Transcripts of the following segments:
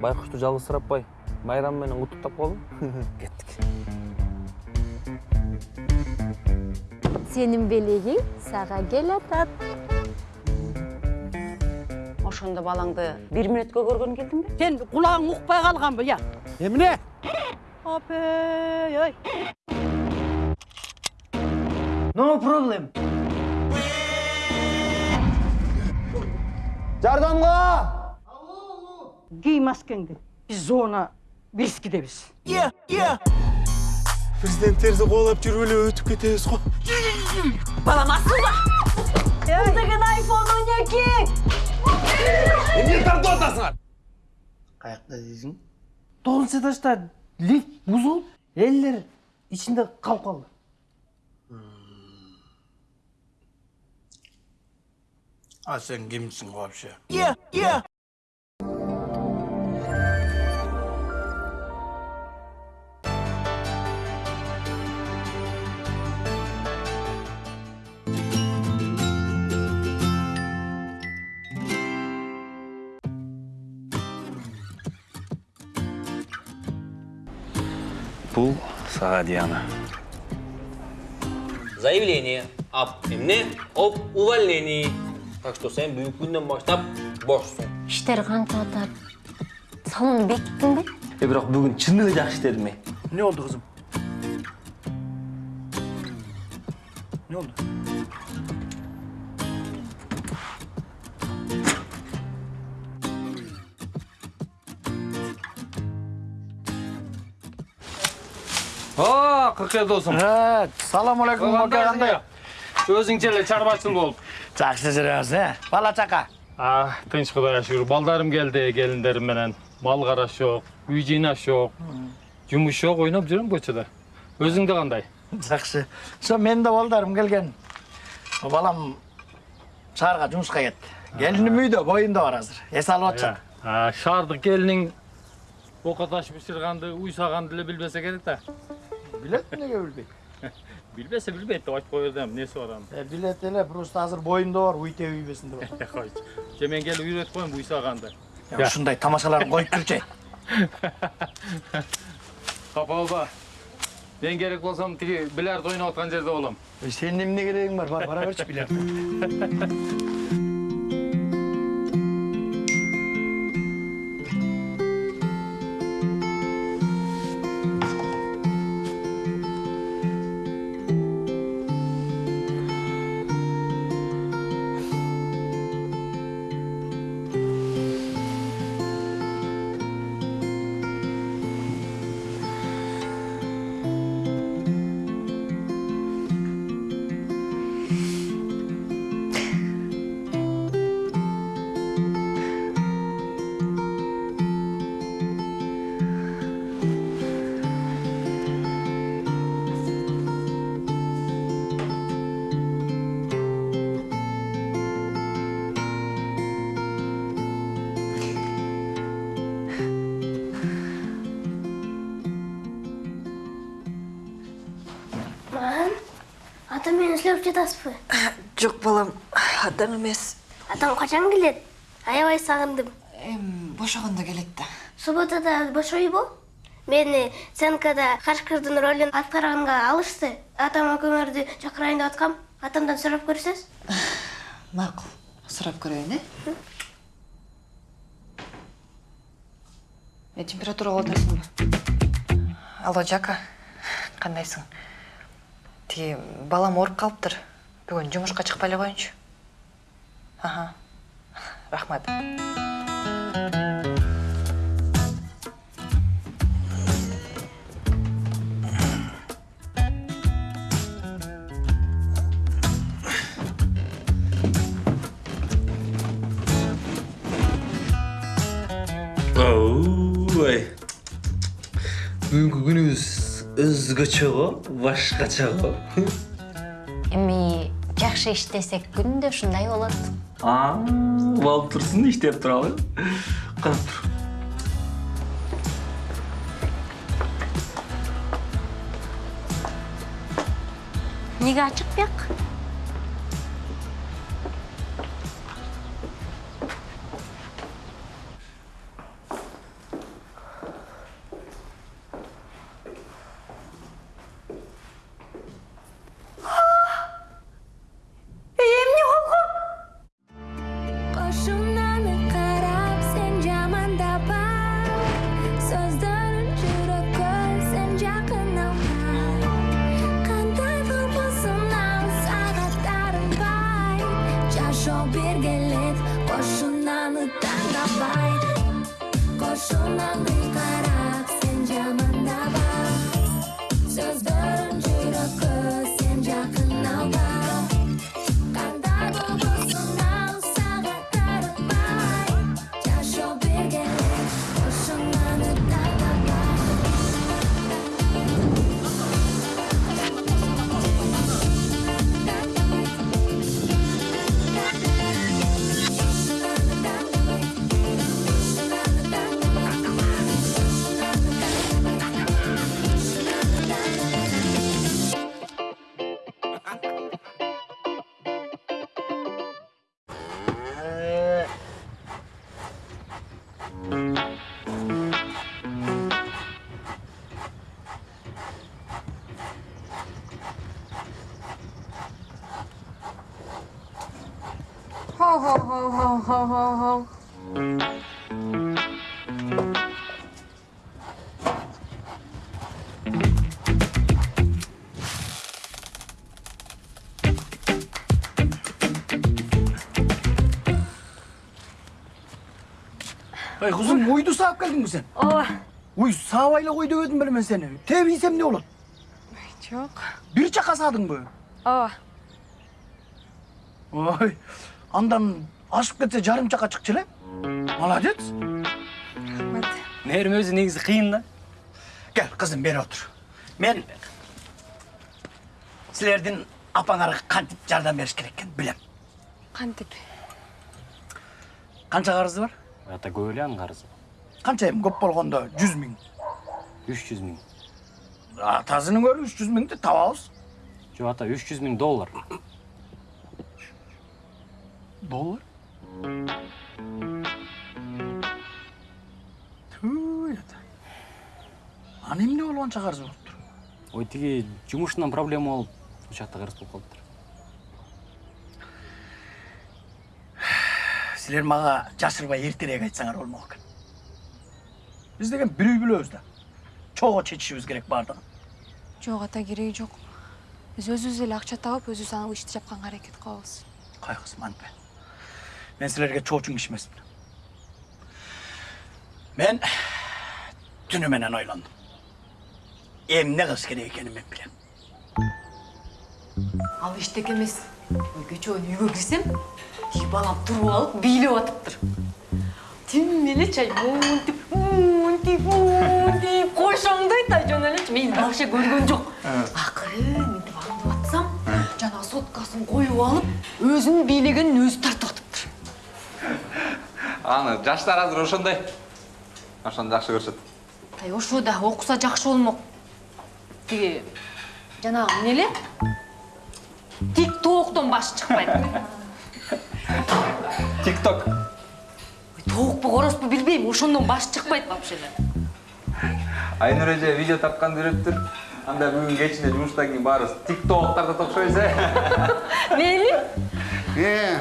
байкушту жалгызсыратпай майрам менен куттуктап коелу кеттик сенин белегиң сага келатат ошондо балаңды бир мүнөткө көргөнү келдиңби сен құлағың ұқпай қалған я. Эмне апей ай no problem. Жардамга кий маскеңди биз зона бирскидебиз президенттерди кубалап жүрүп эле өтүп кетебиз го балам асылба эмне тартып атасыңар каякта дейсиң тогузунчу этажда лифт бузулуп элдер ичинде калып калды а сен кимсиң вообще бул сага диана Заявление об эмне об увольнении. Так что сен бүгүнкү күндөн баштап бошсуң. иштер канча атат салонду бекиттиңби э бирок бүгүн чындыгы жакшы иштедим э эмне болду кызым эмне болду О, кыркы досум. салам алейкум ака кандай Өзүңчө эле чарбачыл болуп. жакшы жүрөбүз э бала чака А, тынч Кудайга шүгүр. Балдарым келди, келиндерим менен. Мал караш жок, үй жыйнаш жок. Жумуш жок, ойноп жүрөм көчөдө. Өзүңдө кандай? жакшы ошо менин да балдарым келген балам шаарга жумушка кетти келиним үйдө боюнда бар азыр эс алып атышат шаардык келиниң ока таш бышырганды, уйсаганды эле билбесе керек да. Билет эмнеге билбейт Билбесе билбейт деп айтып кое бердим. Эмнеси бар анын? Билет эле просто азыр боюнда бар уйте Э, койчу. Же мен келип үйрөтүп коеюн уйсаганды. Э, ушундай тамашаларын коюп жүрчү Капа болба. Мен керек болсом тиги бильярд ойноп аткан жерде болом. Э, сенин эмне керегиң бар бар бара берчи билет ата мени izlеп жатасызбы? Жоқ балам, адам емес. Атам качан келет? Аябай сагындым. Эм, бошағанда келет да. Субботада бош ойбу? Мени Сенкада Кашкырдын ролун аткарганга алышты. Атам экөөңөрдү чакырайын деп аткам. Атамдан сурап көрсөз? Сұрап көрейін, е? Е, температура қолдайсың ба? Алло, Жака, қандайсың? Балам ооруп калыптыр. Бүгүн жумушка чыкпай эле коеюнчу. Аха. Рахмат. бүгүнкү күнүбүз өзгөчө го башкача го эми жакшы иштесек күндө ушундай болот. Болуп турсун иштеп туралы карап тур. Эмнеге ачык бияк? Ho ho ho ho ho. Ey kızım uydu sağıp geldin mi sen? ооба Uy sağayla koydu ödüm bilmem seni. Tebiysem ne olur? Жоқ. Bir çaka sağdın mı? ооба Oy. Andan aşıp ketse жарым çaka çıkçı Молодец. рахмат мээрим өзү негизи кыйын да Gel kızım beri otur. Men sizlerden apаңарға кантип жардам бериш керек экенин билем. кантип Канча карызы бар? ата көп эле анын карызы Канча эми көп болгондо 100 миң. үч жүз миң Атасының көрү 300 миңди табабыз. жок ата үч жүз миң доллар Доллар? Аны эмне болуп анча карыз болуптур? ой тиги жумушунан проблема болуп ошол жакта карыз болуп калыптыр Силер мага жашырбай эртерээк айтсаңар болмок экен. Биз деген бир үй бүлөбүз да. Чогуу чечишибиз керек баардыгын. жок ата кереги жок биз өзүбүз эле акча таап өзүбүз аны ишти жапканга аракет кылабыз Кай кызым антпе. Мен силерге чоочун киши эмесмин. Мен түнү менен ойлондум. Эмне кылыш керек экенин мен билем. ал эчтеке эмес кечөө үйгө кирсем тиги балам туруп алып бийлеп атыптыр тим эле чай монтип монтип кошоңдой та жөн элечи мен вообще көргөн жок акыры мынтип аңдып атсам жанагы соткасын коюп алып өзүнүн бийлегенин өзү тартып аны жаштар азыр ошондой. Ошону жакшы көрүшөт ай ошо да окуса жакшы болмок. Тиги жанагы эмне эле? Тик тооктон башы чыкпайт. Тик ток тоокпу корозбу билбейм ошондон башы чыкпайт вообще эле айнур эже видео тапканды үйрөттүр анда бүгүн кечинде жумуштан кийин баарыбыз тик ток тартып окшойбуз э мейли Е,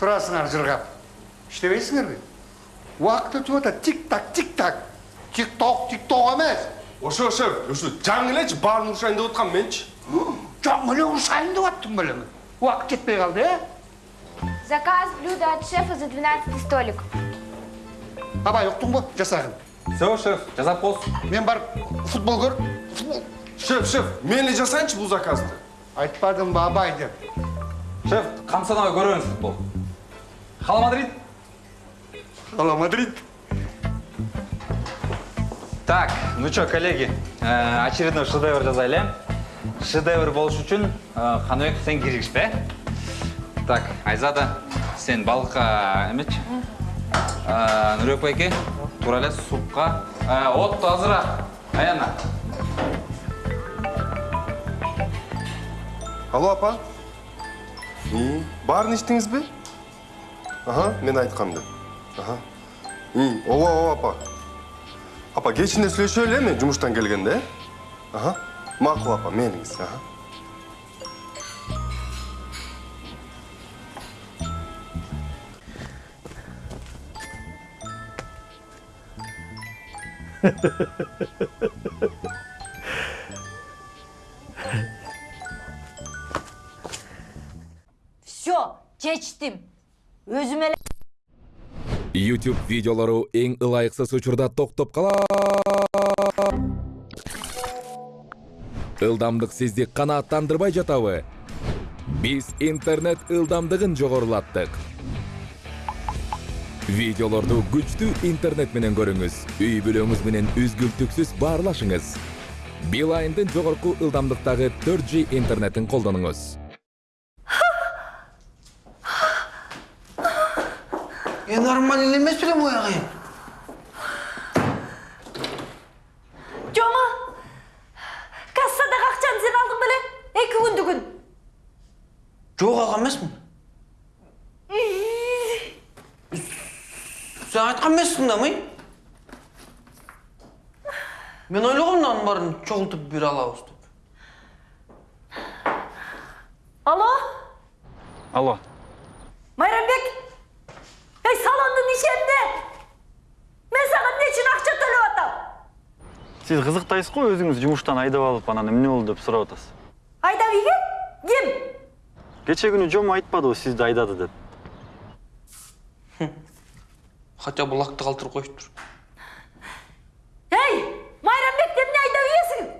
тұрасыңар жырғап. Іштебейсіңер бе? Уақыт өтіп жатыр. Тик-так, тик-так. Тик-ток, тик-ток емес. ошо шеф ушу жаңы элечи баарын урушайын деп аткам менчи Жаңы эле ұрсайын деп аттым білемін. Уақыт жетпей қалды, е? Заказ блюда от шефа за 12 столик. Абай, ұқтың ба? Жасағын. все шеф жасап болсун Мен барып футбол көр. Футбол. шеф шеф мен эле жасайынчы бул заказды Айтпадым ба абай деп. шеф камсанабай көрөбүз футбол хала мадрид Ала Мадрид. так ну чё коллеги э, очередной шедевр жазайлы э шедевр болуш үчүн э, каныбек сен киргизбе э так айзада сен балыкка эмечи Э, нурбек байке туура эле супка Э, отту азыраак аяна. Алло апа. И баарын ичтиңизби аха мен айтканды аха и ооба ооба апа апа кечинде сүйлөшөлү э мен жумуштан келгенде э аха макул апа мейлиңиз аха все чечтим өзүм эле YouTube видеолору эң ылайыксыз учурда токтоп кала. Ылдамдык сизди канааттандырбай жатабы? Биз интернет ылдамдыгын жогорулаттык. Видеолорду күчтүү интернет менен көрүңүз. Үй бүлөңүз менен үзгүлтүксүз баарлашыңыз. Билайндын жогорку ылдамдыктагы 4G интернетин колдонуңуз. Е нормально емес пе мой ағайын? жома кассадағы ақшаны сен алдың беле екі күндігін Жоқ аға емеспін. Сен айтқан емессің да, мый? Мен ойлағам мынаның барын çoğulтып бере алабыз деп. алло Алло. майрамбек ей салондың ишенде мен саған не үшін ақша төлеп атам Сіз қызықтайсыз ғой өзіңіз жұмыштан айдап алып анан эмне болду деп сурап атасыз. айдап үйге кім Кече күнү жом айтпады ғой сизди айдады деп. Хотя бы қалтырып қойып тұр. ей майрамбек деп не айдап үйесің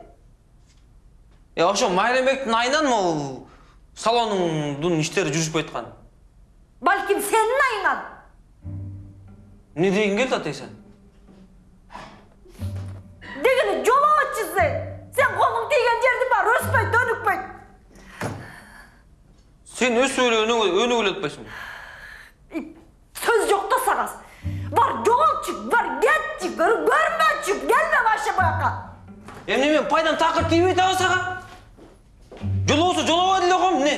Е, ошо Майрамбектің айынан ол салоныңдың іштері жүріспей жатқан. балким сенің айынан Не деген келді атай тиген жердің бар өспейді дөнікпейді Сен өз сөйлеуіне өнігілетпейсің. сөз жоқ та саған бар жоғалтшы бар кетші көрмеші келме вообще бұяққа Емне мен пайдан тақыр тимейді ау саған? Жол болса жолауа деле қойм, не?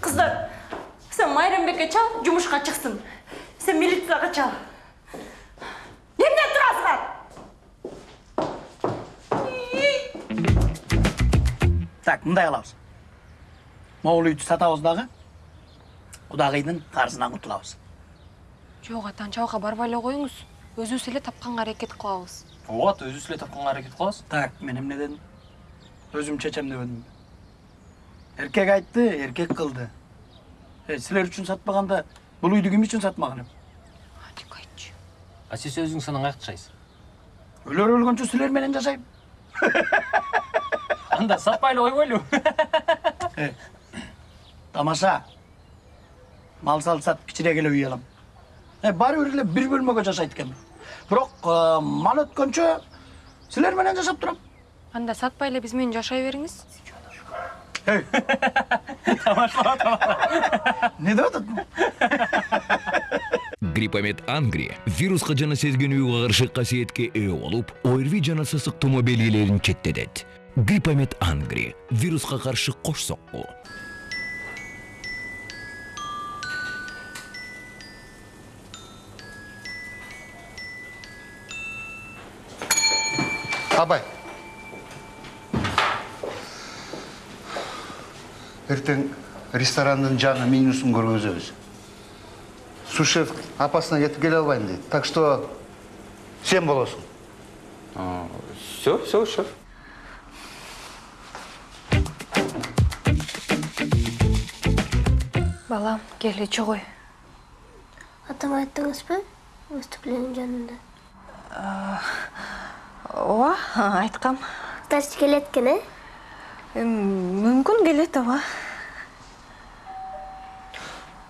қыздар сен майрамбекке чал жұмысқа шықсын сен милицияға чал Так, мындай кылабыз. Могул үйдү сатабыз дагы. Кудагыйдын карызынан кутулабыз. Жок, атан чабакка барбай эле коюңуз. Өзүбүз эле тапканга аракет кылабыз. Ооба, өзүбүз эле тапканга аракет кылабыз. Так, мен эмне дедим? Өзүм чечем дебедимби? Эркек айтты, эркек кылды. Э, силер үчүн сатпаганда бул үйдү ким үчүн сатмаган эм? А сиз өзүңүз анан каяка жашайсыз? Өлөр өлгөнчө силер менен жашайм. Анда сатпай эле койбойлу. Э, Тамаша. Мал сал сатып кичирээк эле үй алам. Э, баары бир эле бир бөлмөгө жашайт экенмин. Бирок э, мал өткөнчө силер менен жашап турам. Анда сатпай эле биз менен жашай бериңиз. Не деп атат? Гриппомет Ангри вирусқа жана сезгенүүгө каршы касиетке ээ болуп, ОРВИ жана сасык тумо белгилерин четтетет. Гриппомет Ангри. Вирусқа каршы кош сокку. абай. Ертең ресторанның жаңа менюсын көргіземіз сушеф апасына кетіп келе албайм дейді так что сен болосың Все, все, шеф. Балам, кел ичи кой. атама айттыңыз ба выступление жанында Ооба, айткам. тачи келет экен э Мүмкүн келет ооба.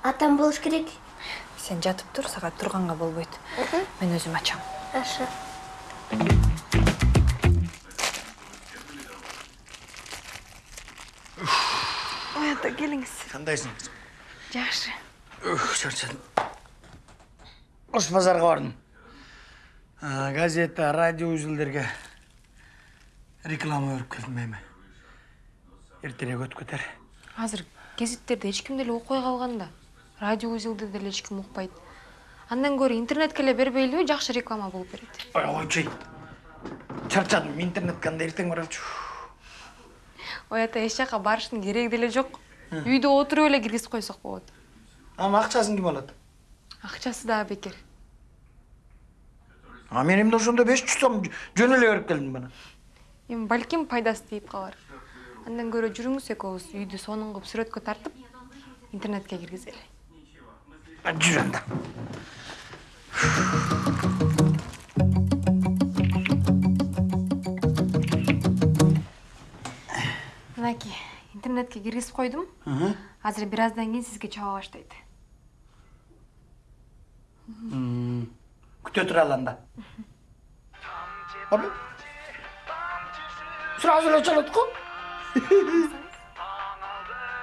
атам болуш керек Сен жатып тур, сага турганга болбойт. Мен өзүм ачам. аша Ата келиңиз. Кандайсың? Жакшы. Чарчадым. Ош базарға бардым. Газета, радио үзілдерге реклама өріп келдім эми. Ертерек өтүп кетер. Азыр гезиттерде эч ким деле окуй калган да. Радио үзүлдү деле эч ким укпайт. Андан көрө интернетке эле бербейлиби, жакшы реклама болуп берет. Ой, ойчуй. Чарчадым, интернетке анда эртең барачу. Ой ата эч жака барыштын кереги деле жок. Үйдө отуруп эле киргизип койсок болот. Ама акчасын ким алат? Акчасы дагы бекер. А мен эмне ошондо 500 сом жөн эле берип келдим бана. Эми балким пайдасы тийип калар. Андан көрө жүрүңүз экөөбүз үйдү сонун кылып сүрөткө тартып, интернетке киргизели жүр анда мынакей интернетке киргизип койдум азыр бир аздан кийин сизге чаба баштайт күтө туралы анда. Сразу эле чалат го.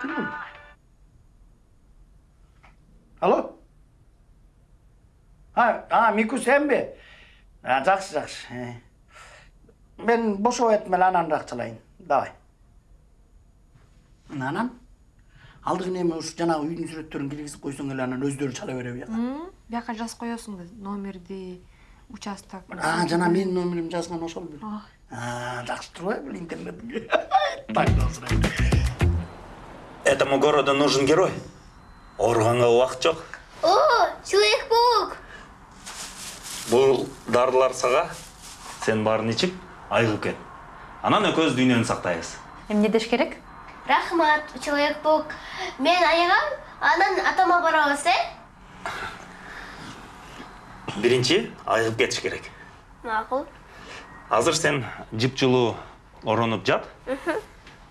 Ким бул? Алло? Miku senби? Ha, жакшы, жакшы. Э. Мен бошоп атып эле ананраак чалайын. Давай. Анан? Алдыгы эми ушу жанагы үйдүн сүрөттөрүн киргизип койсоң эле анан өздөрү чала бере бияка. бияка жазып коесуң да номерди участок А, жана менин номерим жазган ошол. А, жакшы турбайбы интернетке. Так, Этому городу нужен герой. Ооруганга убакыт жок. О, Человек-паук! Бул дарылар сага. Сен баарын ичип, айыгып кет. Анан экөөбүз дүйнөнү сактайбыз. Эмне деш керек? Рахмат, Человек-паук. Мен айыгам, анан атама барабыз, э? Биринчи айыгып кетиш керек. Макул. Азыр сен жыпчылуу оронуп жат.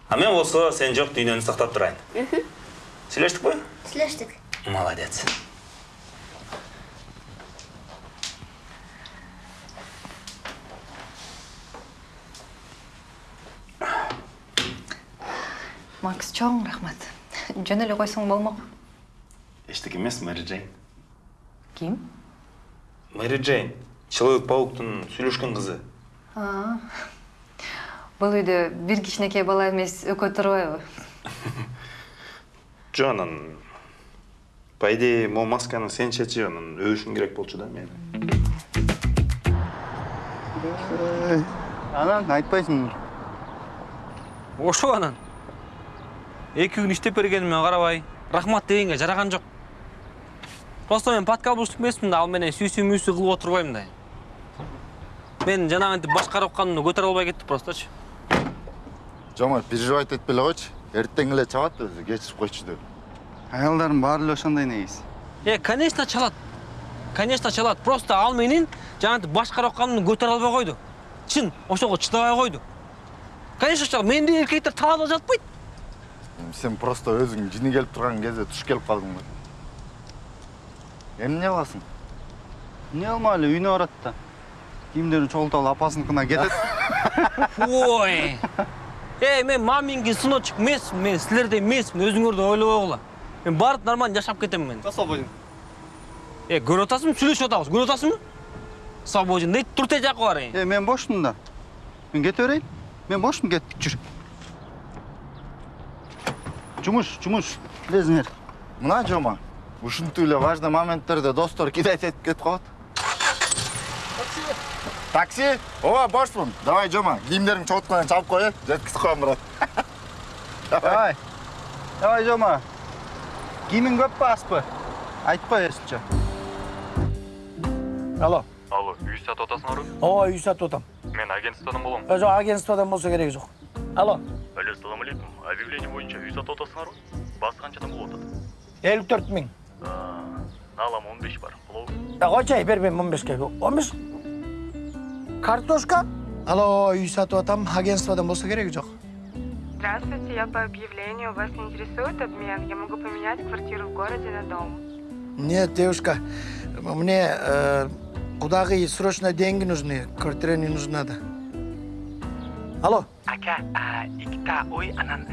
А мен болсо сен жок дүйнөнү сактап турайын. Сүйлөштүкпү? Сүйлөштүк. Молодец. Чоң рахмат жөн эле койсоң болмок Эчтеке эмес, Мэри Джейн. ким Мэри Джейн, Человек-пауктун сүйлөшкөн кызы. А, бул үйдө бир кичинекей бала эмес экөө турбайбы Жо анан по идее могу масканы сен чечип анан өбүшүң керек болчу да мени. анан айтпайсың ошо анан эки күн иштеп бергениме карабай. Рахмат дегенге жараган жок. Просто мен подкаблщик эмесмин да ал менен сүйсү мүйсү кылып отурбайм да. Мен жанагынтип башкарып канымды көтөрө албай кеттик просточу. Жомарт переживать этпей эле койчу. Эртең эле чабат өзү кечирип койчу деп. Аялдардын баары эле ошондой негизи э конечно чалат. Конечно чалат. Просто ал менин жанагынтип башкарып канымды көтөрө албай койду. Чын ошого чыдабай койду. Конечно чалат. Мендей эркектер талаада жатпайт сен просто өзүң жини келип турган кезде туш келип калдың го эмне кыласың эмне кылмай эле үйүнө барат да. Кийимдерин чогултуп алып апасыныкына кетет ой. Эй мен маминкин сыночек эмесмин мен силердей эмесмин өзүңөрдү ойлобой койгула мен барып нормально жашап кетем мен. Свободен э көрүп атасыңбы сүйлөшүп атабыз көрүп атасыңбы свободен. Дейт тур тез жака барайын э мен бошмун да. Мен кете берейин мен бошмун кеттик жүр. Жумуш жумуш билесиңер мына жома ушинтип эле важный моменттерде достор кидать этип кетип калат такси ооба бошмун давай жома кийимдериңди чогулткандан чабып кой э жеткизип коем брат давай давай жома кийимиң көппү азбы айтып кой өзүнчө Алло. Алло, үй сатып атасыңарбы? Ооба, үй сатып атам. Мен агентстводан болом. Э, Жок, агентстводан болсо кереги жок. Алло. Алло, салам алейкум. Объявление боюнча үй сатып атасыңарбы? Басы канчадан болуп атат? 54 миң. Алам 15 бар. Болобу? Я койчай, бербейм 15ке. 15? Картошка? Алло, үй сатып атам. Агентстводан болсо кереги жок. Здравствуйте, я по объявлению. Вас интересует обмен? Я могу поменять квартиру в городе на дом. Нет, девушка, мне э, кудагы срочно деньги нужны. Квартира не нужна, да. Алло. Ака, ikkita uy anan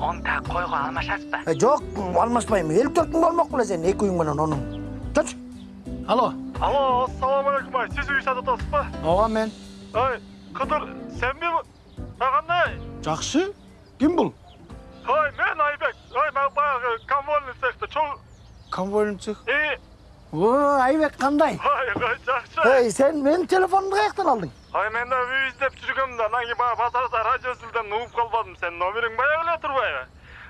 o'nta qo'yga almashasizmi? Э, жок, алмашпайм. 54 миң болмок беле сен эки үйүң менен онун. Чоч. Алло. Алло, ассаламу алейкум ай. Сиз үй сатып атасызбы? Ооба мен. Кыдыр, сенби? А кандай? Жакшы. Ким бул? Ай, мен Айбек. Ай, мен баягы конвойный цехта чоң Конвойный цех. Э, О, Айбек кандай? ай, ай, жакшы. Эй, сен менин телефонумду каяктан алдың? Ай, мен да үй издеп жүргөм да, анан кийин баягы базарда радио сүлдөн угуп калбадым. Сенин номериң баягы эле турбайбы?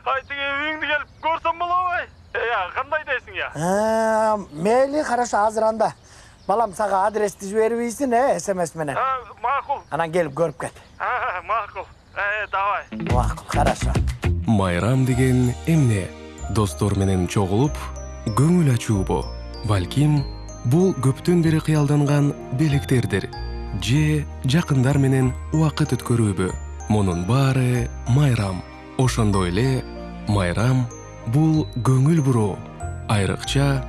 Ай, тиги үйүңдү келип көрсөм болобу ай? Э, я, кандай дейсиң я? Мейли, хорошо, азыр анда. Балам сага адрести жибербейсиң, э, СМС менен. А, макул. Анан келип көрүп кет. А, макул. Э, давай. Макул, хорошо. майрам деген эмне достор менен чогулуп көңүл ачуубу балким бул көптөн бери кыялданган белектердир же жакындар менен убакыт өткөрүүбү. Мунун баары майрам ошондой эле майрам бул көңүл буруу. Айрыкча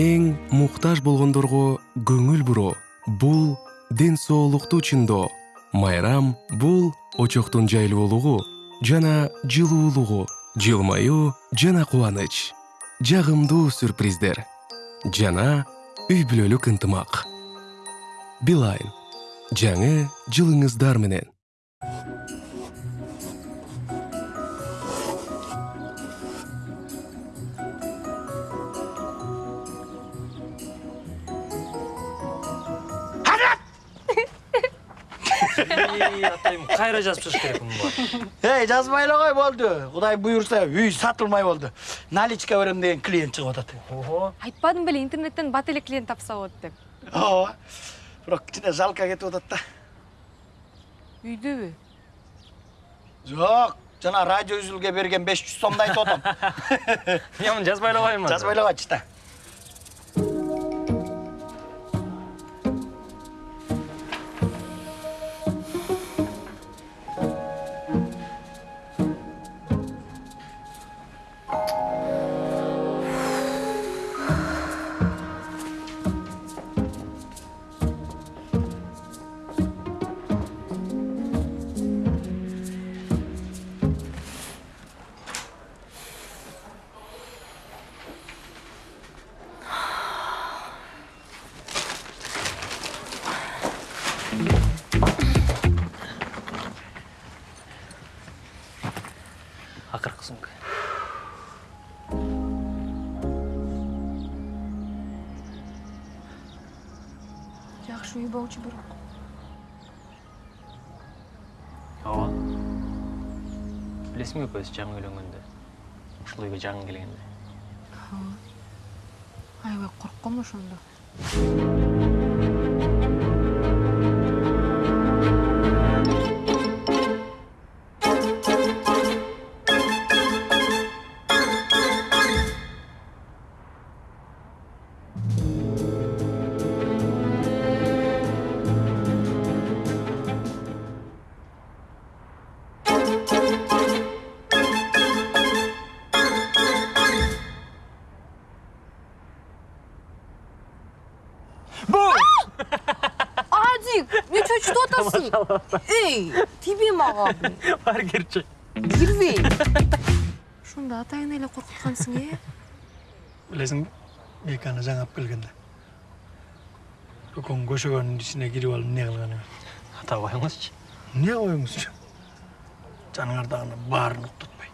эң муктаж болгондорго көңүл буруу бул ден соолукту чыңдоо майрам бул очоктун жайлуулугу жана жылуулугу жылмаюу жана кубаныч. Жагымдуу сюрприздер жана үй бүлөлүк ынтымак билайн жаңы жылыңыздар менен атайым кайра жазып чыгыш керек муну эй жазбай эле кой болду кудай буюрса үй сатылмай болду наличка берем деген клиент чыгып атат ого айтпадым беле интернеттен бат эле клиент тапса болот деп ооба бирок кичине жалко кетип атат да үйдөбү жок жана радио үзүлгө берген беш жүз сомду айтып атам мен муну жазбай эле коеюн жазбай эле койчу да үй болчу бирок ооба билесиңби биз жаңы үйлөнгөндө ушул үйгө жаңы келгенде аябай коркком ошондо бар кирчи кирбей ошондо атайын эле коркуткансың э билесиңби эки ана жаңы алып келгенде көкөң көшөгөнүн ичине кирип алып эмне кылган эми ата коюңузчу эмне коюңузчу жаныңардагынын баарын уктатпай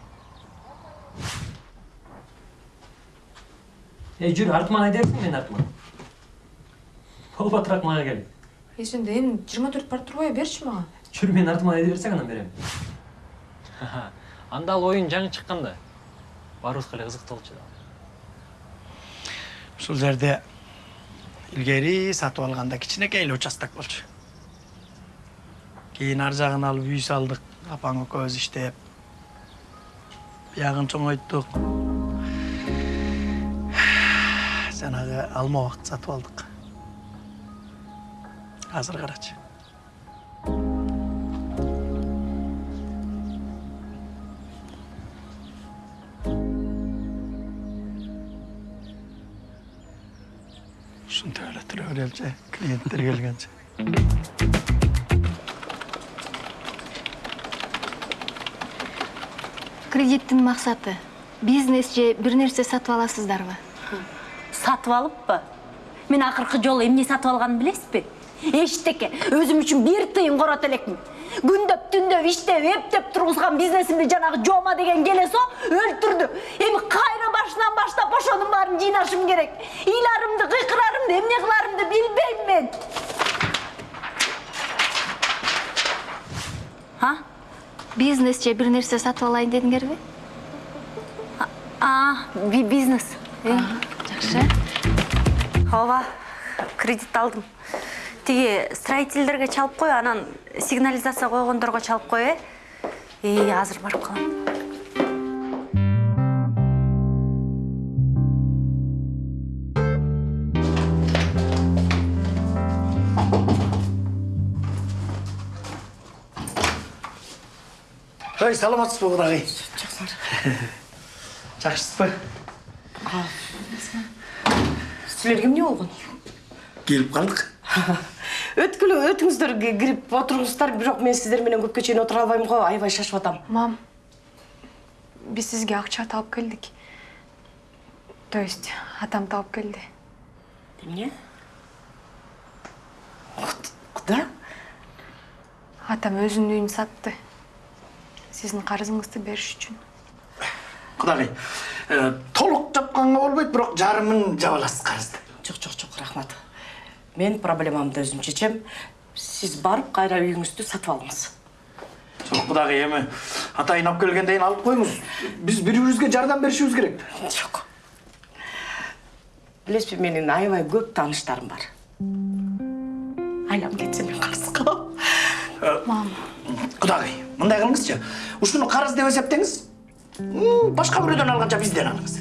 эй жүр артыма айда берсең мен артыма болбатыраак мага кел э сенде эми жыйырма төрт бар турбайбы берчи мага жүр мен артыма айда берсең анан берем анда ал оюн жаңы чыккан да баарыбызга эле кызыктуу болчу да ушул жерде илгери сатып алганда кичинекей эле участок болчу кийин ар жагын алып үй салдык апаң экөөбүз иштеп биягын чоңойттук жанагы алма убакыт сатып алдык азыр карачы береличи клиенттер келгенче кредиттин максаты бизнес же бир нерсе сатып аласыздарбы сатып алыппы мен акыркы жолу эмне сатып алганымды билесизби эчтеке өзүм үчүн бир тыйын корот элекмин күндөп түндөп иштеп эптеп тургузган бизнесимди жанагы жома деген келесо өлтүрдү эми кайра башынан баштап ошонун баарын жыйнашым керек. Ыйларымды кыйкырарымды эмне кыларымды билбейм мен. А? Бизнес же бир нерсе сатып алайын дедиңерби а би- бизнес. Жакшы ооба кредит алдым. Теге, строительдерге чалып кой анан сигнализация койгондорго чалып кой э? И азыр барып калам ой саламатсызбы кудай жақсыңар жақсысызбы эмне болгон келип калдык өткүлө өтүңүздөр ки- кирип отуруңуздар бирок мен сиздер менен көпкө чейин отура албайм го аябай шашып атам мам биз сизге акча таап келдик то есть атам таап келди эмне куда? Атам өзүнүн үйүн сатты. Сиздин карызыңызды бериш үчүн кудагый э, толук жапканга болбойт бирок жарымын жаба аласыз карызды жок жок жок рахмат. Мен проблемамды өзүм чечем сиз барып кайра үйүңүздү сатып алыңыз. Жок кудагый эми атайын алып келгенден кийин алып коюңуз. Биз бири бирибизге жардам беришибиз керек. Жок билесизби менин аябай көп тааныштарым бар. Айлам кетсе мен карыз калам мам кудагый мындай кылыңызчы. Ушуну карыз деп эсептеңиз. М, башка бирөөдөн алганча бизден алыңыз.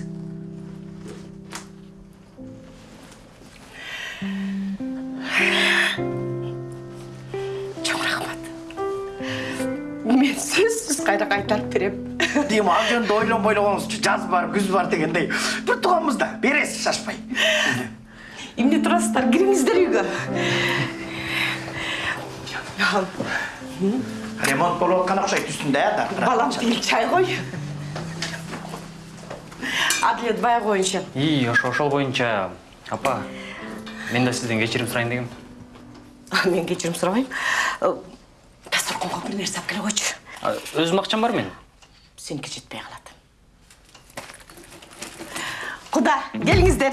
Чоң рахмат. Мен сөзсүз кайра кайтарып берем. Дем ал жөнүндө ойлонбой эле коюңузчу жаз бар күз бар дегендей. Бир тууганбыз да бересиз шашпай. Эмне турасыздар кириңиздер үйгө ремонт болуп аткан окшойт үстүндө э да? Балам тиги чай кой адилет баягы боюнча и ошо ошол боюнча апа мен да сизден кечирим сурайын дегем. Мен кечирим сурабайм. Дасторконго бир нерсе алып келе койчу. А, өзүм акчам бар менин сеники жетпей калат. Куда? Келиңиздер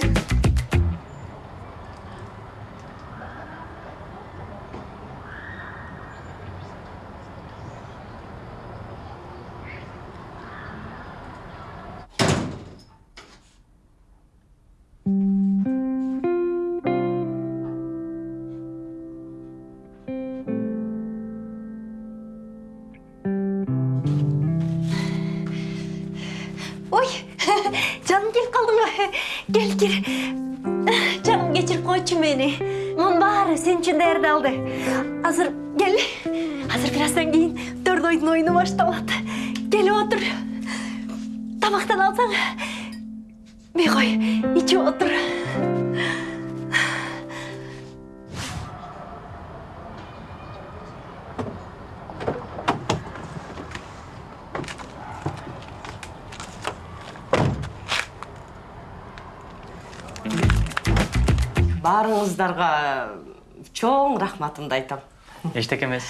Canım geçirip koyçu beni. Mun bari senin için değerli aldı. Hazır gel. Hazır birazdan giyin. Dört oyunun oyunu başlamadı. Gel otur. Tabaktan alsan. Bir koy. içi otur. Баарыңыздарга чоң рахматымды айтам. Эчтеке эмес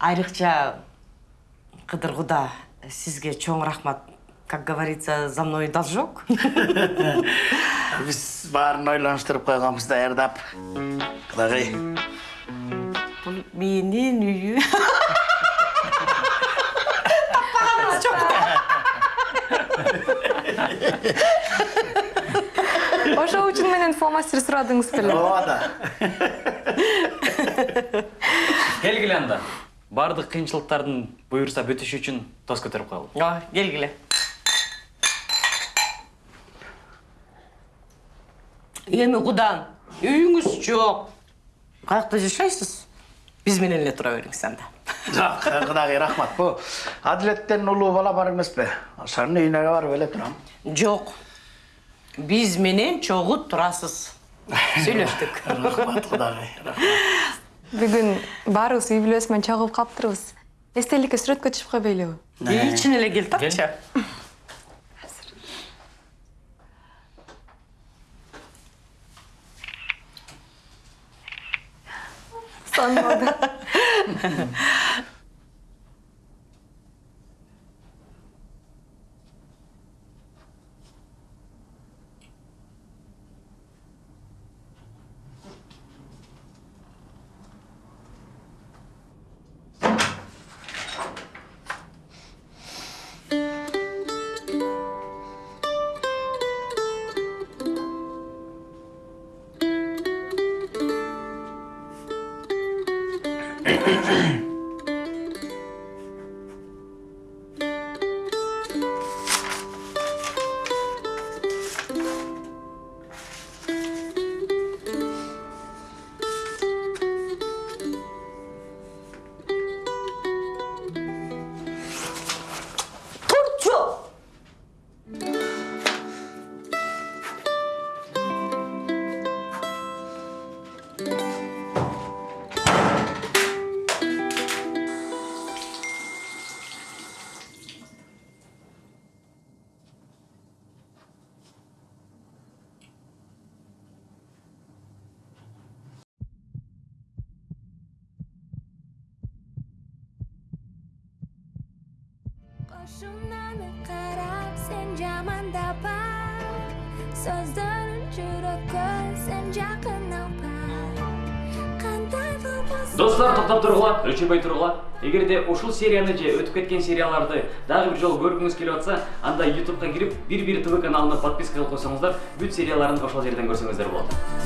айрыкча кыдыр куда сизге чоң рахмат. Как говорится за мной должок. Биз баарын ойлонуштуруп койгонбуз даярдап кудагый бул менин үйү таппаганыңыз жок ошол үчүн менен фломастер сурадыңыз беле ооба да келгиле анда баардык кыйынчылыктардын буюрса бүтүшү үчүн тост көтөрүп коелу ооба келгиле эми кудан үйүңүз жок каякта жашайсыз биз менен эле тура бериңиз анда. Жок кудагый рахмат бул адилеттен улуу бала бар эмеспи ошонун үйүнө барып эле турам жок биз менен чогуу турасыз сүйлөштүк рахмат кудагый бүгүн баарыбыз үй бүлөсү менен чогулуп калыптырбыз эстеликке сүрөткө түшүп койбойлубу чын эле кел тапчы сонмоду тұрғыла өшірмей тұрғыла егер де ушул серияны же өтүп кеткен серияларды дагы бир жолу көргүңүз келип атса анда ютубка кирип бир тв каналына подписка кылып койсоңуздар бүт серияларын ошол жерден көрсөңүздөр болот So'zda